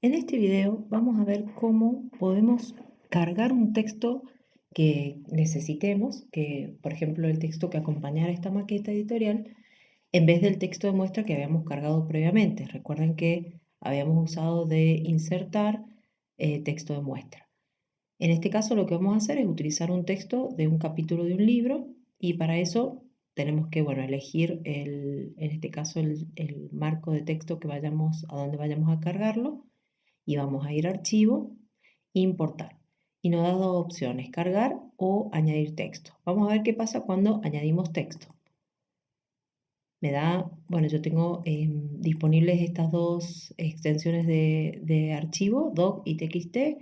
En este video vamos a ver cómo podemos cargar un texto que necesitemos, que por ejemplo el texto que acompañara esta maqueta editorial, en vez del texto de muestra que habíamos cargado previamente. Recuerden que habíamos usado de insertar eh, texto de muestra. En este caso lo que vamos a hacer es utilizar un texto de un capítulo de un libro y para eso tenemos que bueno, elegir el, en este caso el, marco de texto que vayamos, a donde vayamos a cargarlo y vamos a ir a archivo, importar. Y nos da dos opciones, cargar o añadir texto. Vamos a ver qué pasa cuando añadimos texto. Me da, bueno, yo tengo em, disponibles estas dos extensiones de, de archivo, doc y txt.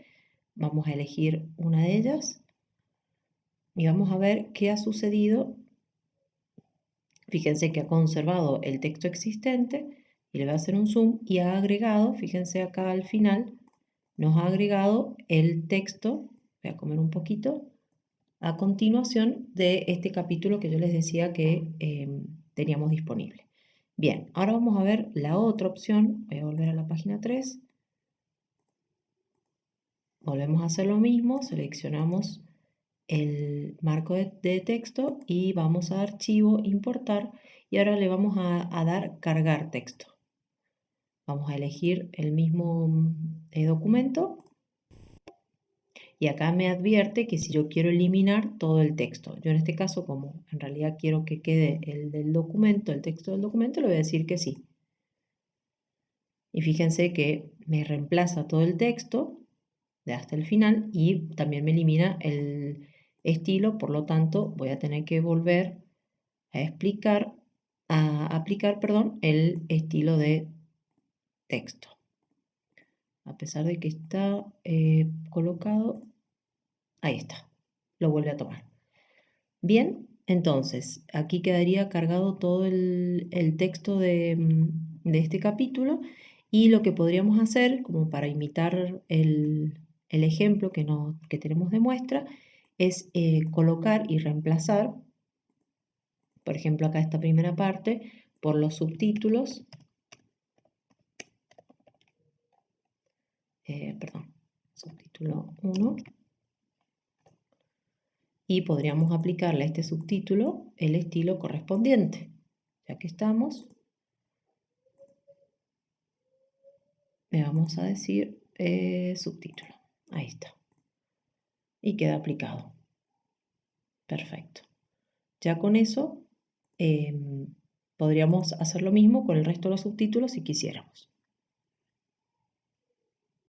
Vamos a elegir una de ellas y vamos a ver qué ha sucedido. Fíjense que ha conservado el texto existente y le voy a hacer un zoom y ha agregado, fíjense acá al final, nos ha agregado el texto, voy a comer un poquito, a continuación de este capítulo que yo les decía que em, teníamos disponible. Bien, ahora vamos a ver la otra opción, voy a volver a la página 3, volvemos a hacer lo mismo, seleccionamos el marco de, texto y vamos a archivo, importar y ahora le vamos a dar cargar texto. Vamos a elegir el mismo eh, documento y acá me advierte que si yo quiero eliminar todo el texto. Yo en este caso, como en realidad quiero que quede el del documento, el texto del documento, le voy a decir que sí. Y fíjense que me reemplaza todo el texto de hasta el final y también me elimina el estilo, por lo tanto voy a tener que volver a explicar, a aplicar, perdón, el estilo de texto. A pesar de que está eh, colocado, ahí está, lo vuelve a tomar. Bien, entonces aquí quedaría cargado todo el, texto de, mm, de, este capítulo y lo que podríamos hacer, como para imitar el, ejemplo que, no, que tenemos de muestra, es eh, colocar y reemplazar, por ejemplo acá esta primera parte, por los subtítulos Eh, perdón, subtítulo 1. Y podríamos aplicarle a este subtítulo el estilo correspondiente. Ya que estamos, le vamos a decir eh, subtítulo. Ahí está. Y queda aplicado. Perfecto. Ya con eso em, podríamos hacer lo mismo con el resto de los subtítulos si quisiéramos.